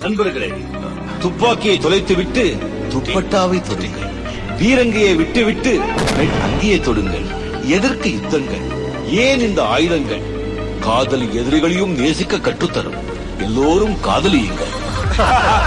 நண்பர்களே துப்பாக்கியை தொலைத்துவிட்டு துப்பட்டாவை தொடுங்கள். பீரங்கியை விட்டுவிட்டு பெண் அங்கியை தொடுங்கள். எதற்கு யுத்தங்கள்? ஏன் இந்த ஆயுதங்கள்? காதல் எதிரிகளையும் நேசிக்க கற்றுத்தரும். எல்லோரும் காதலியுங்கள்.